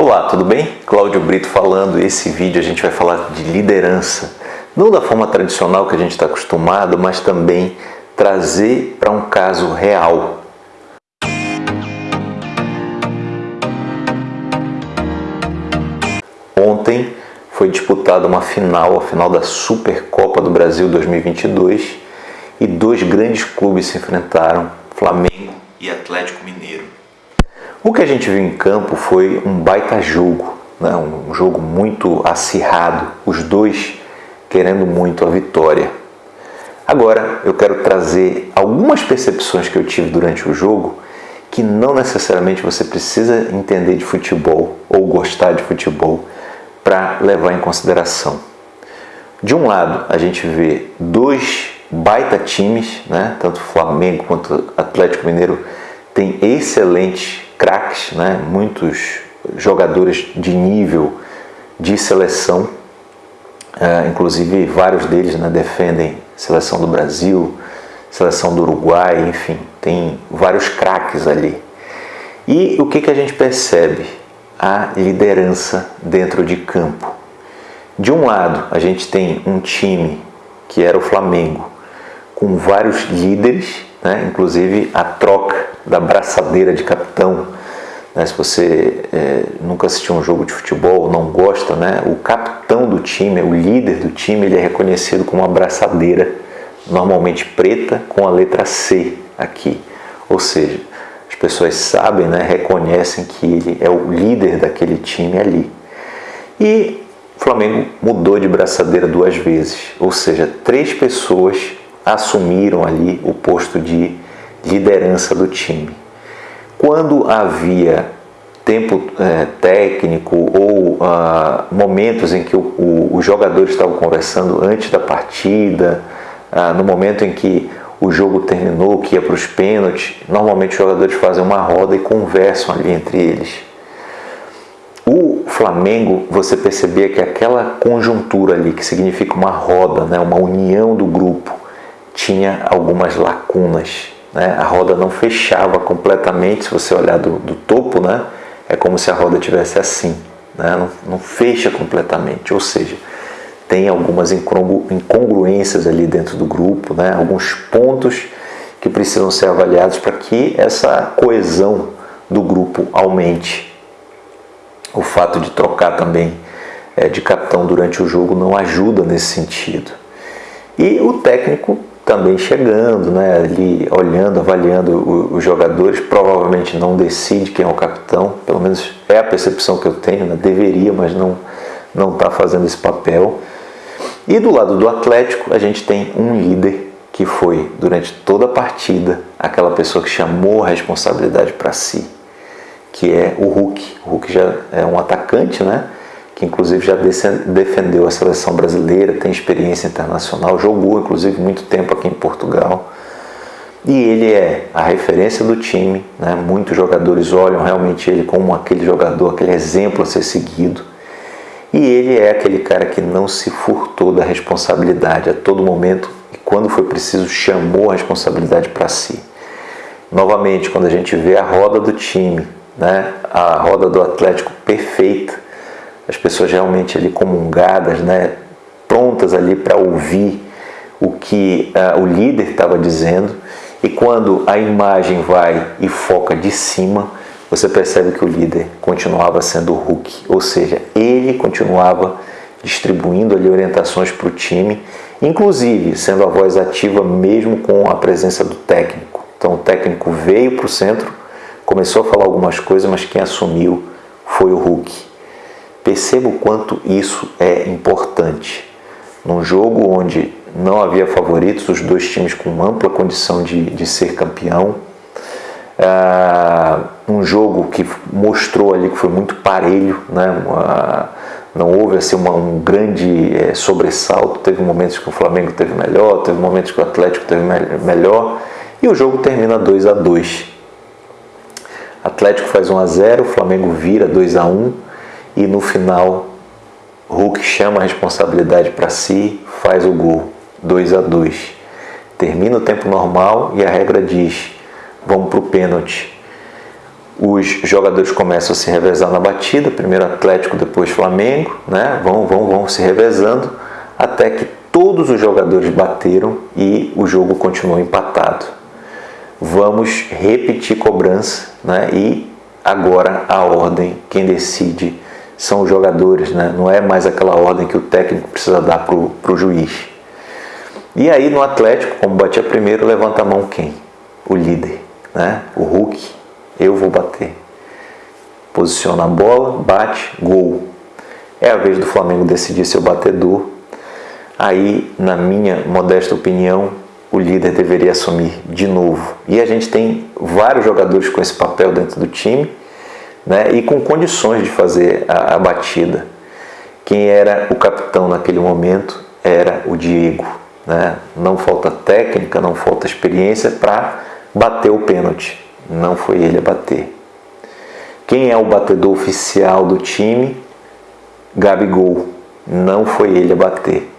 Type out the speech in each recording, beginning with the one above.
Olá, tudo bem? Cláudio Brito falando. Esse vídeo a gente vai falar de liderança. Não da forma tradicional que a gente está acostumado, mas também trazer para um caso real. Ontem foi disputada uma final, a final da Supercopa do Brasil 2022 e dois grandes clubes se enfrentaram, Flamengo e Atlético Mineiro. O que a gente viu em campo foi um baita jogo, né? um jogo muito acirrado, os dois querendo muito a vitória. Agora eu quero trazer algumas percepções que eu tive durante o jogo que não necessariamente você precisa entender de futebol ou gostar de futebol para levar em consideração. De um lado, a gente vê dois baita times, né? tanto Flamengo quanto Atlético Mineiro tem excelentes craques, né? muitos jogadores de nível de seleção, uh, inclusive vários deles né, defendem seleção do Brasil, seleção do Uruguai, enfim, tem vários craques ali. E o que, que a gente percebe? A liderança dentro de campo. De um lado, a gente tem um time que era o Flamengo, com vários líderes, né? inclusive a troca da braçadeira de capitão. Né? Se você é, nunca assistiu um jogo de futebol, não gosta, né? o capitão do time, o líder do time, ele é reconhecido com uma braçadeira, normalmente preta, com a letra C aqui. Ou seja, as pessoas sabem, né? reconhecem que ele é o líder daquele time ali. E o Flamengo mudou de braçadeira duas vezes, ou seja, três pessoas assumiram ali o posto de liderança do time. Quando havia tempo é, técnico ou ah, momentos em que o, o, os jogadores estavam conversando antes da partida, ah, no momento em que o jogo terminou, que ia para os pênaltis, normalmente os jogadores fazem uma roda e conversam ali entre eles. O Flamengo, você percebia que aquela conjuntura ali, que significa uma roda, né, uma união do grupo, tinha algumas lacunas. Né? A roda não fechava completamente, se você olhar do, do topo, né? é como se a roda tivesse assim, né? não, não fecha completamente, ou seja, tem algumas incongruências ali dentro do grupo, né? alguns pontos que precisam ser avaliados para que essa coesão do grupo aumente. O fato de trocar também é, de capitão durante o jogo não ajuda nesse sentido. E o técnico também chegando, né, ali olhando, avaliando os jogadores, provavelmente não decide quem é o capitão, pelo menos é a percepção que eu tenho, né, deveria, mas não não está fazendo esse papel. E do lado do Atlético, a gente tem um líder que foi, durante toda a partida, aquela pessoa que chamou a responsabilidade para si, que é o Hulk. O Hulk já é um atacante, né? Que inclusive já defendeu a seleção brasileira, tem experiência internacional, jogou inclusive muito tempo aqui em Portugal. E ele é a referência do time, né? muitos jogadores olham realmente ele como aquele jogador, aquele exemplo a ser seguido. E ele é aquele cara que não se furtou da responsabilidade a todo momento e quando foi preciso chamou a responsabilidade para si. Novamente, quando a gente vê a roda do time, né? a roda do Atlético perfeita, as pessoas realmente ali comungadas, né, prontas ali para ouvir o que uh, o líder estava dizendo. E quando a imagem vai e foca de cima, você percebe que o líder continuava sendo o Hulk, ou seja, ele continuava distribuindo ali orientações para o time, inclusive sendo a voz ativa mesmo com a presença do técnico. Então o técnico veio para o centro, começou a falar algumas coisas, mas quem assumiu foi o Hulk. Perceba o quanto isso é importante. Num jogo onde não havia favoritos, os dois times com ampla condição de, de ser campeão, uh, um jogo que mostrou ali que foi muito parelho, né? Não houve assim, uma, um grande é, sobressalto, teve momentos que o Flamengo teve melhor, teve momentos que o Atlético teve me melhor, e o jogo termina 2 a 2 Atlético faz 1 a 0 o Flamengo vira 2 a 1 e no final Hulk chama a responsabilidade para si, faz o gol 2 a 2. Termina o tempo normal e a regra diz: vamos para o pênalti. os jogadores começam a se revezar na batida, primeiro Atlético, depois Flamengo, né? vão, vão, vão se revezando, até que todos os jogadores bateram e o jogo continuou empatado. Vamos repetir cobrança né? e agora a ordem, quem decide são os jogadores, né? não é mais aquela ordem que o técnico precisa dar para o juiz. E aí no Atlético, como batia primeiro, levanta a mão quem? O líder, né? o Hulk, eu vou bater. Posiciona a bola, bate, gol. É a vez do Flamengo decidir seu batedor. Aí, na minha modesta opinião, o líder deveria assumir de novo. E a gente tem vários jogadores com esse papel dentro do time né, e com condições de fazer a, a batida. Quem era o capitão naquele momento era o Diego. Né? Não falta técnica, não falta experiência para bater o pênalti. Não foi ele a bater. Quem é o batedor oficial do time? Gabigol. Não foi ele a bater.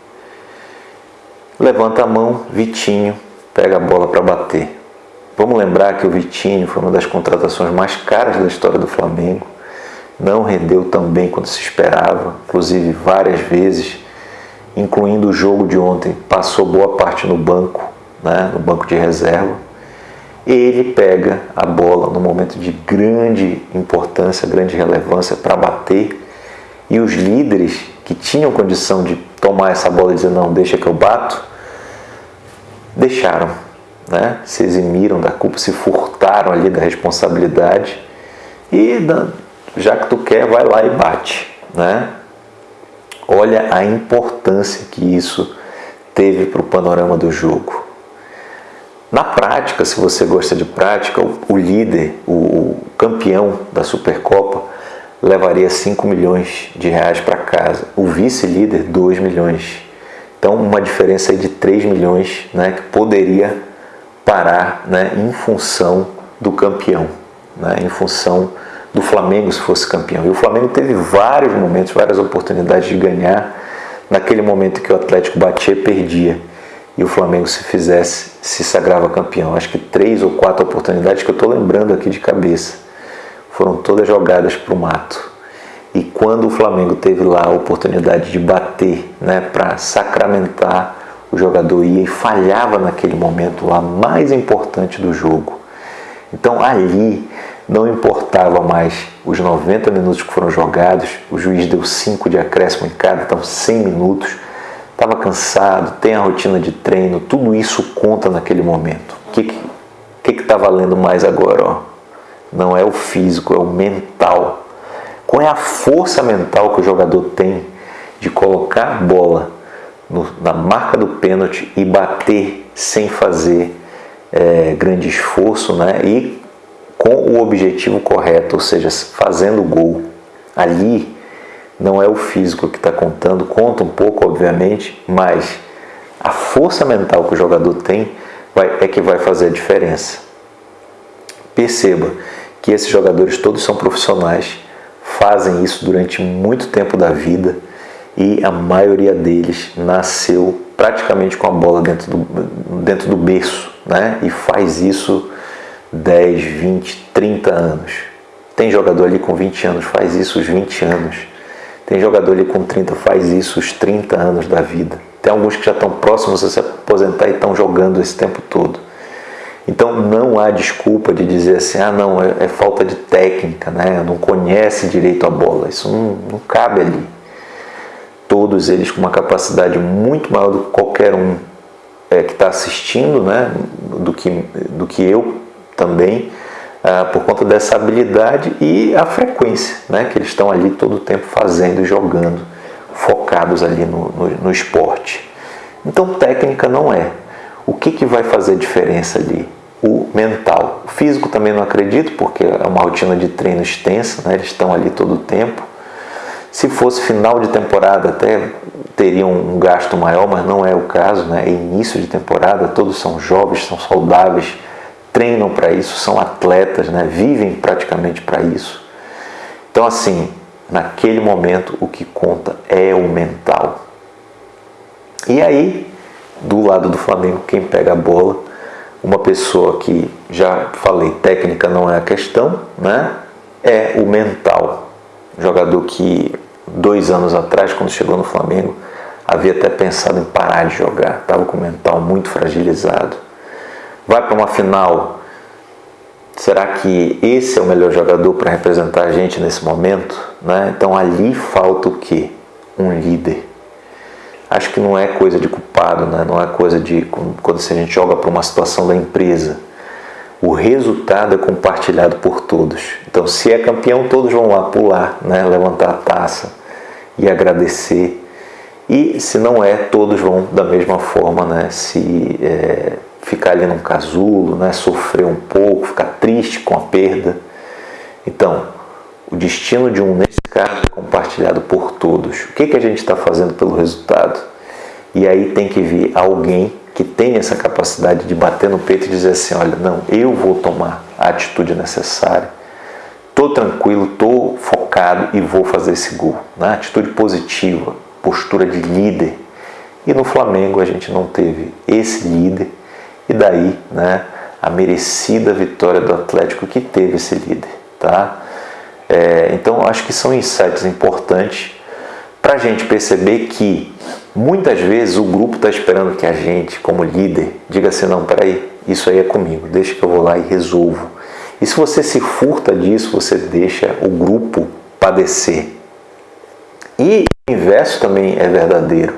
Levanta a mão, Vitinho, pega a bola para bater. Vamos lembrar que o Vitinho foi uma das contratações mais caras da história do Flamengo. Não rendeu tão bem quanto se esperava, inclusive várias vezes, incluindo o jogo de ontem, passou boa parte no banco, né, no banco de reserva. Ele pega a bola no momento de grande importância, grande relevância para bater. E os líderes que tinham condição de tomar essa bola e dizer não, deixa que eu bato, deixaram né? se eximiram da culpa, se furtaram ali da responsabilidade e já que tu quer, vai lá e bate. Né? Olha a importância que isso teve para o panorama do jogo. Na prática, se você gosta de prática, o, líder, o, campeão da Supercopa, levaria 5 milhões de reais para casa. O vice-líder, 2 milhões. Então, uma diferença de 3 milhões né, que poderia parar né, em função do campeão, né, em função do Flamengo se fosse campeão. E o Flamengo teve vários momentos, várias oportunidades de ganhar. Naquele momento que o Atlético batia, perdia. E o Flamengo, se fizesse, se sagrava campeão. Acho que três ou quatro oportunidades que eu estou lembrando aqui de cabeça. Foram todas jogadas para o mato. E quando o Flamengo teve lá a oportunidade de bater né, para sacramentar o jogador ia e falhava naquele momento lá mais importante do jogo. Então ali não importava mais os 90 minutos que foram jogados, o juiz deu 5 de acréscimo em cada, então 100 minutos. Estava cansado, tem a rotina de treino, tudo isso conta naquele momento. O que está que, que tá valendo mais agora? Ó? Não é o físico, é o mental. Qual é a força mental que o jogador tem de colocar a bola no, na marca do pênalti e bater sem fazer é, grande esforço né? e com o objetivo correto, ou seja, fazendo gol. Ali não é o físico que está contando, conta um pouco, obviamente, mas a força mental que o jogador tem vai, é que vai fazer a diferença. Perceba que esses jogadores todos são profissionais, fazem isso durante muito tempo da vida e a maioria deles nasceu praticamente com a bola dentro do, dentro do berço né? e faz isso 10, 20, 30 anos. Tem jogador ali com 20 anos, faz isso os 20 anos. Tem jogador ali com 30, faz isso os 30 anos da vida. Tem alguns que já estão próximos a se aposentar e estão jogando esse tempo todo. Então não há desculpa de dizer assim, ah não, é, é falta de técnica, né? não conhece direito a bola. Isso não, não cabe ali todos eles com uma capacidade muito maior do que qualquer um é, que está assistindo, né, do, que, do que eu também, ah, por conta dessa habilidade e a frequência né, que eles estão ali todo o tempo fazendo jogando, focados ali no, no, no esporte. Então técnica não é. O que, que vai fazer diferença ali? O mental. O físico também não acredito, porque é uma rotina de treino extensa, né? eles estão ali todo o tempo. Se fosse final de temporada, até teria um gasto maior, mas não é o caso, né? É início de temporada, todos são jovens, são saudáveis, treinam para isso, são atletas, né? Vivem praticamente para isso. Então, assim, naquele momento, o que conta é o mental. E aí, do lado do Flamengo, quem pega a bola uma pessoa que, já falei, técnica não é a questão, né? é o mental. Jogador que dois anos atrás, quando chegou no Flamengo, havia até pensado em parar de jogar, estava com o mental muito fragilizado. Vai para uma final, será que esse é o melhor jogador para representar a gente nesse momento? Né? Então ali falta o quê? Um líder. Acho que não é coisa de culpado, né? não é coisa de quando a gente joga para uma situação da empresa. O resultado é compartilhado por todos. Então, se é campeão, todos vão lá pular, né? levantar a taça e agradecer. E se não é, todos vão da mesma forma né? se é, ficar ali num casulo, né? sofrer um pouco, ficar triste com a perda. Então, o destino de um, nesse caso, é compartilhado por todos. O que, que a gente está fazendo pelo resultado? E aí tem que vir alguém que tem essa capacidade de bater no peito e dizer assim, olha, não, eu vou tomar a atitude necessária, estou tranquilo, estou focado e vou fazer esse gol. Né? Atitude positiva, postura de líder. E no Flamengo a gente não teve esse líder e daí né, a merecida vitória do Atlético que teve esse líder. Tá? É, então acho que são insights importantes para a gente perceber que muitas vezes o grupo está esperando que a gente, como líder, diga assim, não, peraí, isso aí é comigo, deixa que eu vou lá e resolvo. E se você se furta disso, você deixa o grupo padecer. E o inverso também é verdadeiro.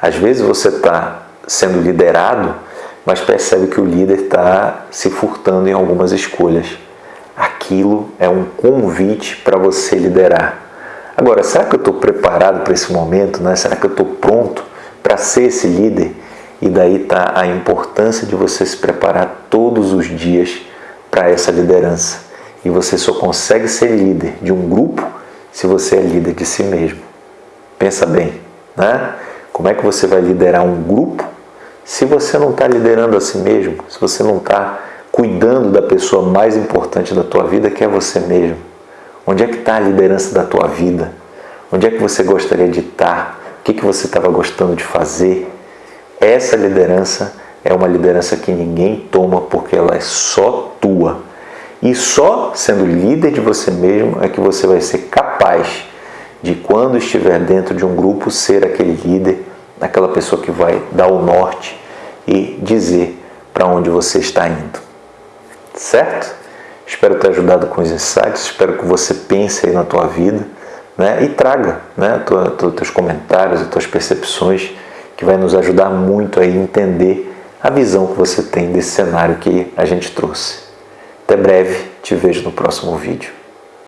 Às vezes você está sendo liderado, mas percebe que o líder está se furtando em algumas escolhas. Aquilo é um convite para você liderar. Agora, será que eu estou preparado para esse momento? Né? Será que eu estou pronto para ser esse líder? E daí está a importância de você se preparar todos os dias para essa liderança. E você só consegue ser líder de um grupo se você é líder de si mesmo. Pensa bem, né? Como é que você vai liderar um grupo se você não está liderando a si mesmo? Se você não está cuidando da pessoa mais importante da tua vida, que é você mesmo? Onde é que está a liderança da tua vida? Onde é que você gostaria de estar? O que, que você estava gostando de fazer? Essa liderança é uma liderança que ninguém toma porque ela é só tua. E só sendo líder de você mesmo é que você vai ser capaz de, quando estiver dentro de um grupo, ser aquele líder, aquela pessoa que vai dar o norte e dizer para onde você está indo. Certo? Espero ter ajudado com os insights, espero que você pense aí na tua vida né? e traga né, tua, tua, teus comentários tuas percepções que vai nos ajudar muito a entender a visão que você tem desse cenário que a gente trouxe. Até breve, te vejo no próximo vídeo.